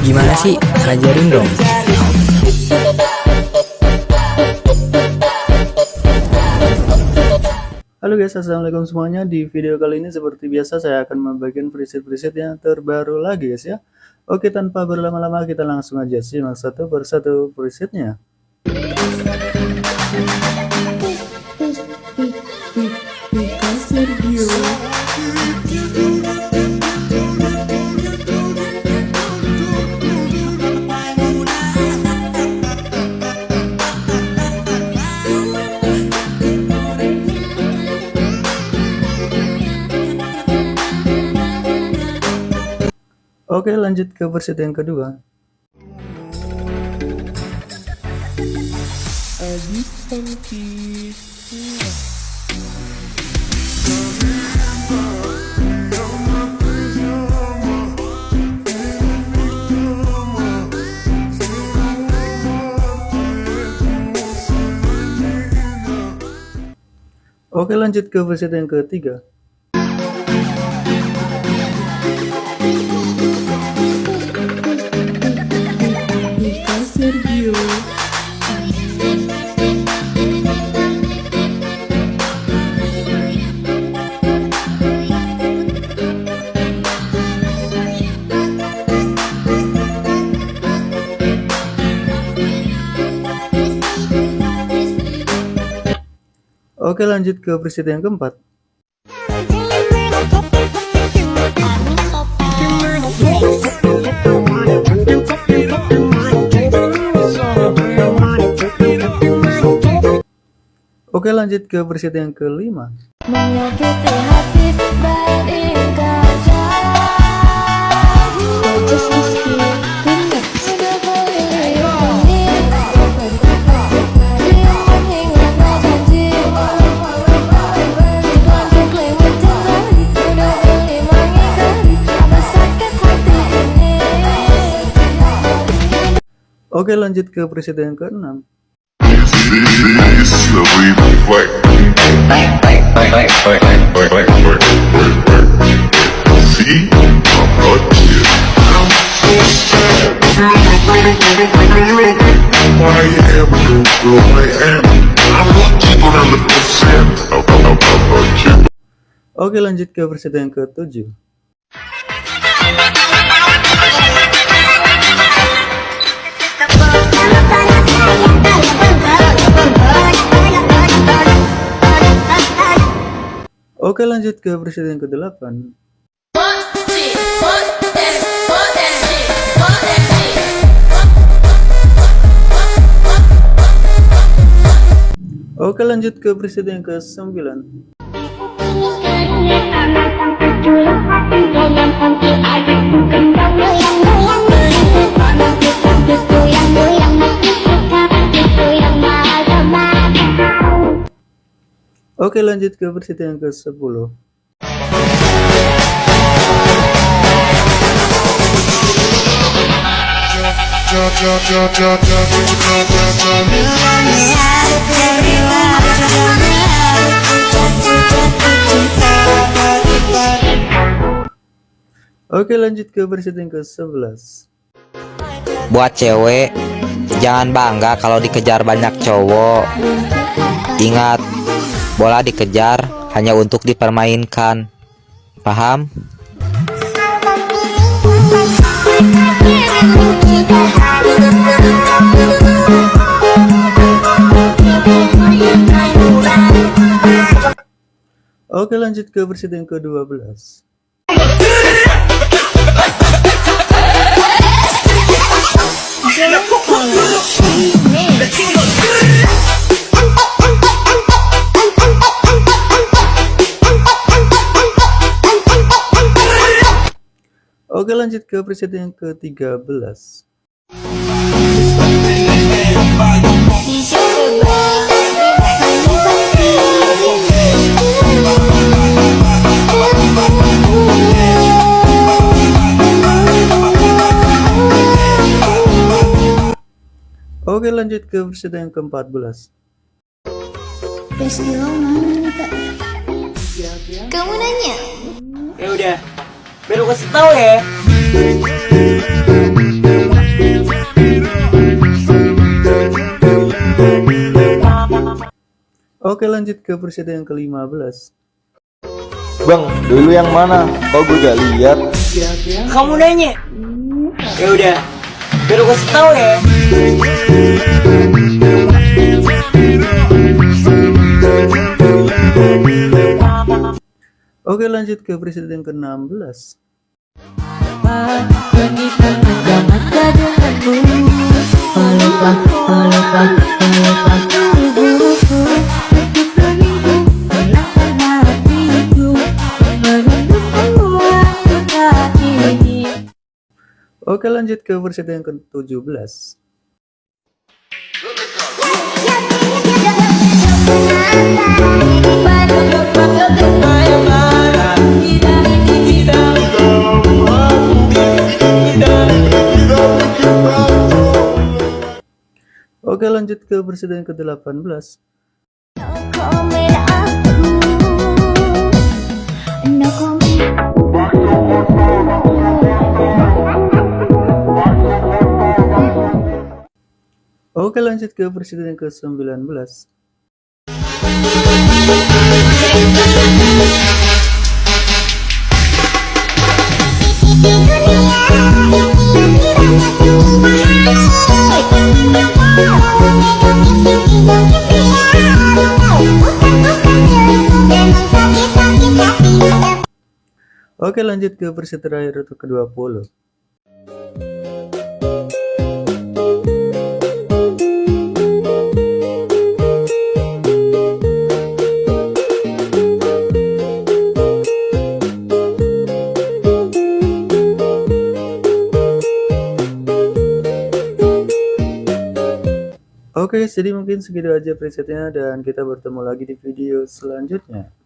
Gimana sih? Ajarin dong. Halo guys, assalamualaikum semuanya. Di video kali ini seperti biasa saya akan membagikan preset-preset yang terbaru lagi guys ya. Oke, tanpa berlama-lama kita langsung aja simak satu persatu presetnya. Oke lanjut ke versi yang kedua. Oke lanjut ke versi yang ketiga Oke lanjut ke presiden yang keempat. Oke lanjut ke presiden yang kelima Oke lanjut ke presiden ke-6 Oke lanjut ke presiden ke-7 Oke lanjut ke presiden ke-8 Oke lanjut ke presiden ke-9 Oke lanjut ke versi yang ke-10 Oke lanjut ke versi yang ke-11 Buat cewek Jangan bangga kalau dikejar banyak cowok. Ingat Bola dikejar hanya untuk dipermainkan. Paham? Oke lanjut ke yang ke-12 Oke lanjut ke preset yang ke-13 Oke lanjut ke preset yang ke-14 Kamu nanya? Ya udah, baru kasih tahu ya. Oke lanjut ke preset yang ke-15 Bang, dulu yang mana? Kok gue gak lihat? Kamu nanya? Ya udah, biar gue kasih tahu ya. Oke lanjut ke preset yang ke-16. Oke lanjut ke preset yang ke-17 Oke lanjut ke preset yang ke-18 komen aku no komen Oke lanjut ke preset yang ke-19 Oke lanjut ke preset terakhir untuk ke-20 Oke, jadi mungkin segitu aja presetnya dan kita bertemu lagi di video selanjutnya.